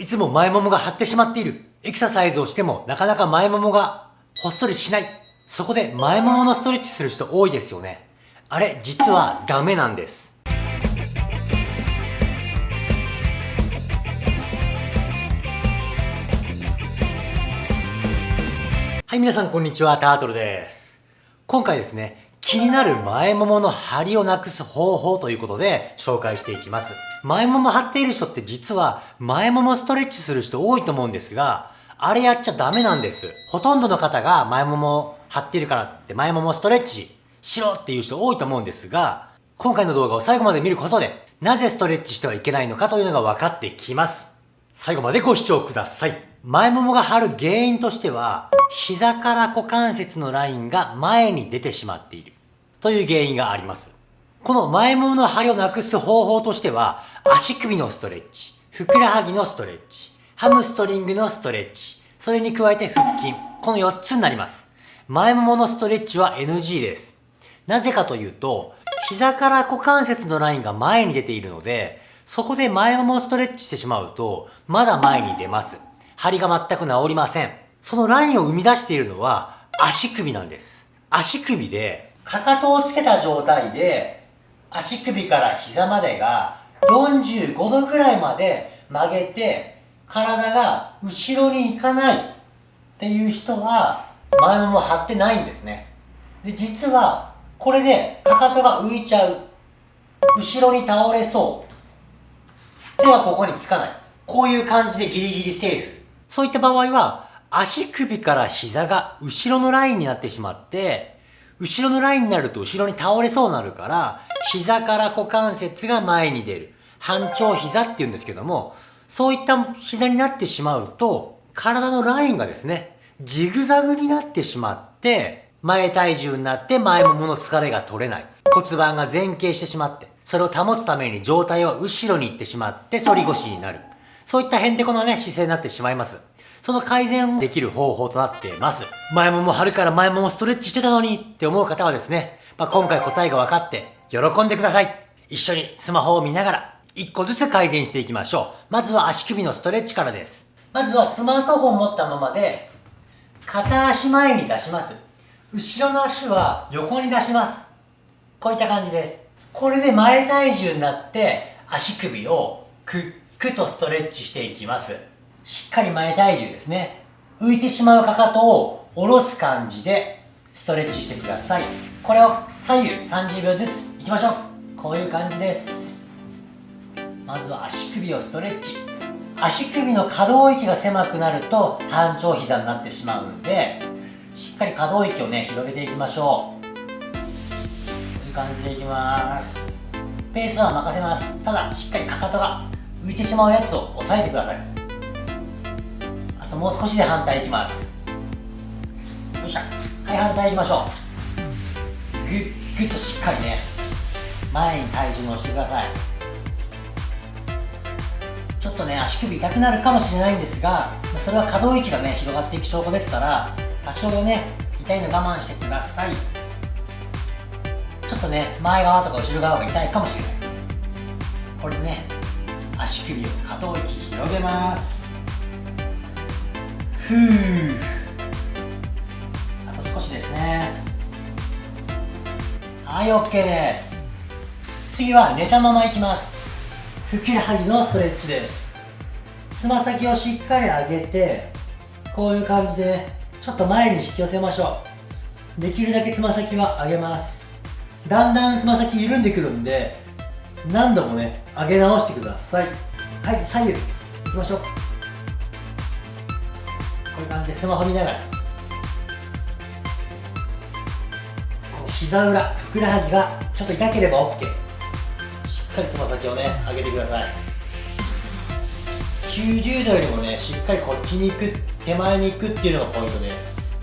いつも前ももが張ってしまっている。エクササイズをしてもなかなか前ももがほっそりしない。そこで前もものストレッチする人多いですよね。あれ、実はダメなんです。はい、皆さんこんにちは、タートルです。今回ですね、気になる前ももの張りをなくす方法ということで紹介していきます。前もも張っている人って実は前ももストレッチする人多いと思うんですが、あれやっちゃダメなんです。ほとんどの方が前もも張っているからって前ももストレッチしろっていう人多いと思うんですが、今回の動画を最後まで見ることで、なぜストレッチしてはいけないのかというのが分かってきます。最後までご視聴ください。前ももが張る原因としては、膝から股関節のラインが前に出てしまっているという原因があります。この前ももの張りをなくす方法としては、足首のストレッチ、ふくらはぎのストレッチ、ハムストリングのストレッチ、それに加えて腹筋、この4つになります。前もものストレッチは NG です。なぜかというと、膝から股関節のラインが前に出ているので、そこで前ももストレッチしてしまうと、まだ前に出ます。張りが全く治りません。そのラインを生み出しているのは足首なんです。足首で、かかとをつけた状態で、足首から膝までが45度ぐらいまで曲げて、体が後ろに行かないっていう人は、前もも張ってないんですね。で、実は、これでかかとが浮いちゃう。後ろに倒れそう。手はここにつかない。こういう感じでギリギリセーフ。そういった場合は、足首から膝が後ろのラインになってしまって、後ろのラインになると後ろに倒れそうになるから、膝から股関節が前に出る。半長膝って言うんですけども、そういった膝になってしまうと、体のラインがですね、ジグザグになってしまって、前体重になって前ももの疲れが取れない。骨盤が前傾してしまって、それを保つために上体は後ろに行ってしまって反り腰になる。そういったへんてこなね、姿勢になってしまいます。その改善できる方法となっています。前もも張るから前ももストレッチしてたのにって思う方はですね、まあ、今回答えが分かって喜んでください。一緒にスマホを見ながら一個ずつ改善していきましょう。まずは足首のストレッチからです。まずはスマートフォンを持ったままで片足前に出します。後ろの足は横に出します。こういった感じです。これで前体重になって足首をくっくとストレッチしていきます。しっかり前体重ですね。浮いてしまうかかとを下ろす感じでストレッチしてください。これを左右30秒ずついきましょう。こういう感じです。まずは足首をストレッチ。足首の可動域が狭くなると半長膝になってしまうんで、しっかり可動域をね、広げていきましょう。こういう感じでいきます。ペースは任せます。ただ、しっかりかかとが浮いてしまうやつを押さえてくださいともう少しで反対いきます。よっしゃ。はい反対いきましょう。グッグッとしっかりね。前に体重乗せてください。ちょっとね足首痛くなるかもしれないんですがそれは可動域がね広がっていく証拠ですから多少ね痛いの我慢してください。ちょっとね前側とか後ろ側が痛いかもしれない。これでね足首を可動域広げます。ふう。あと少しですね。はい OK です。次は寝たままいきます。ふくらはぎのストレッチです。つま先をしっかり上げてこういう感じでちょっと前に引き寄せましょう。できるだけつま先は上げます。だんだんつま先緩んでくるんで何度もね上げ直してください。はい左右いきましょう。こういう感じでスマホ見ながら膝裏ふくらはぎがちょっと痛ければ OK しっかりつま先をね上げてください。90度よりもねしっかりこっちに行く手前に行くっていうのがポイントです。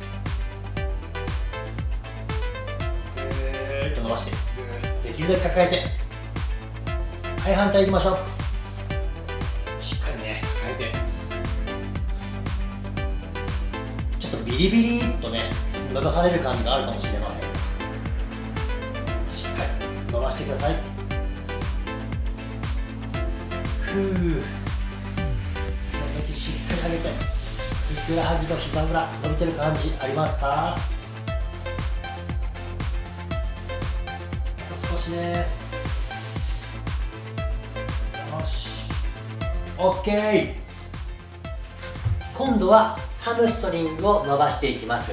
ぐーっと伸ばして。できるだけ抱えて。はい反対いきましょう。ビリビリっとね伸ばされる感じがあるかもしれません。しっかり伸ばしてください。ふう。つま下げてふくらはぎと膝裏伸びてる感じありますか？少しです。よし。OK 今度はハムストリングを伸ばしていきます。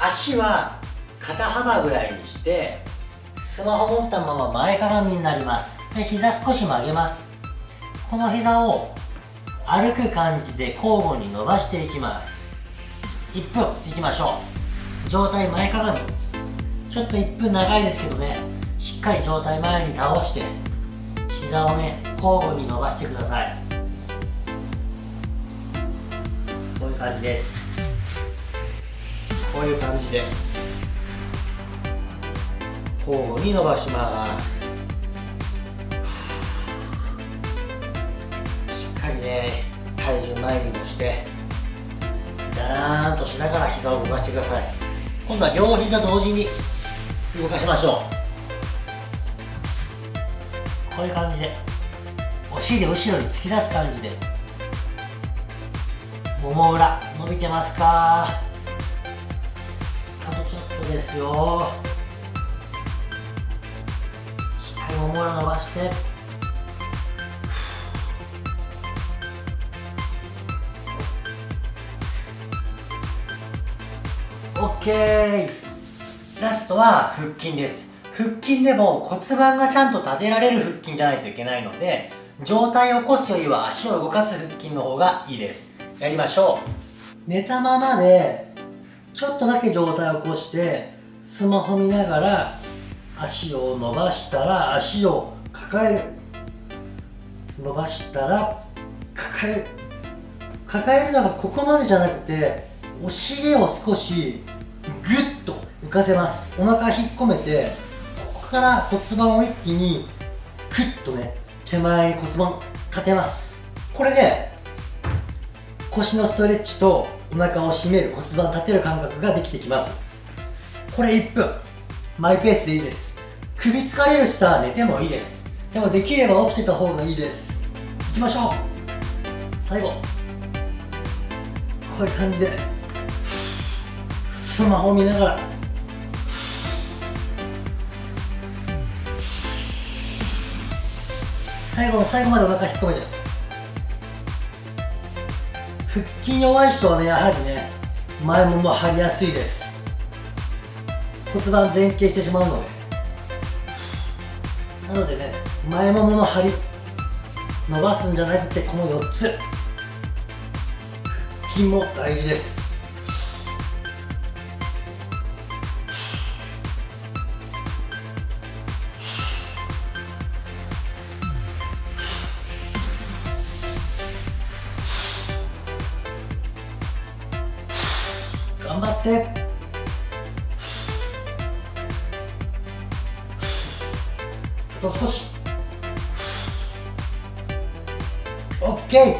足は肩幅ぐらいにしてスマホ持ったまま前かがみになります。で膝少し曲げます。この膝を歩く感じで交互に伸ばしていきます。1分いきましょう。上体前かがみ。ちょっと1分長いですけどね。しっかり上体前に倒して膝をね交互に伸ばしてください。感じです。こういう感じで交互に伸ばします。しっかりね体重前にもしてだらーんとしながら膝を動かしてください。今度は両膝同時に動かしましょう。こういう感じでお尻後ろに突き出す感じで。もも裏伸びてますか？あとちょっとですよ。もも裏伸ばして。オッケー。ラストは腹筋です。腹筋でも骨盤がちゃんと立てられる腹筋じゃないといけないので上体を起こすよりは足を動かす腹筋の方がいいです。やりましょう。寝たままでちょっとだけ上体を起こしてスマホ見ながら足を伸ばしたら足を抱える。伸ばしたら抱える。抱えるのがここまでじゃなくてお尻を少しグッと浮かせます。お腹引っ込めてここから骨盤を一気にクッとね手前に骨盤立てます。これで腰のストレッチとお腹を締める骨盤立てる感覚ができてきます。これ1分。マイペースでいいです。首疲れる人は寝てもいいです。でもできれば起きてた方がいいです。いきましょう。最後。こういう感じで。スマホを見ながら。最後の最後までお腹引っ込めて。腹筋弱い人はねやはりね前もも張りやすいです。骨盤前傾してしまうので。なのでね前ももの張り伸ばすんじゃなくてこの4つ。腹筋も大事です。頑張って。あと少し。OK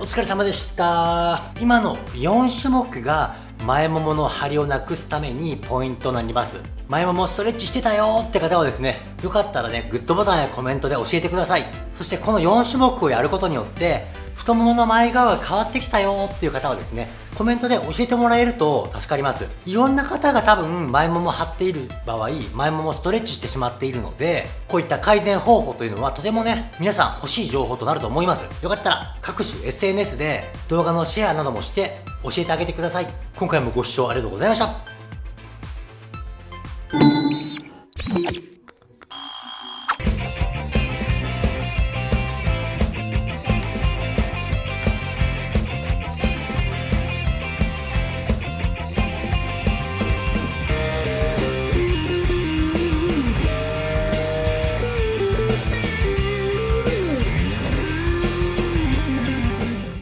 お疲れ様でした。今の4種目が前ももの張りをなくすためにポイントになります。前ももストレッチしてたよって方はですねよかったらねグッドボタンやコメントで教えてください。そしてこの4種目をやることによって太ももの前側が変わってきたよっていう方はですねコメントで教えてもらえると助かります。いろんな方が多分前もも張っている場合前ももストレッチしてしまっているのでこういった改善方法というのはとてもね皆さん欲しい情報となると思います。よかったら各種 SNS で動画のシェアなどもして教えてあげてください。今回もご視聴ありがとうございました。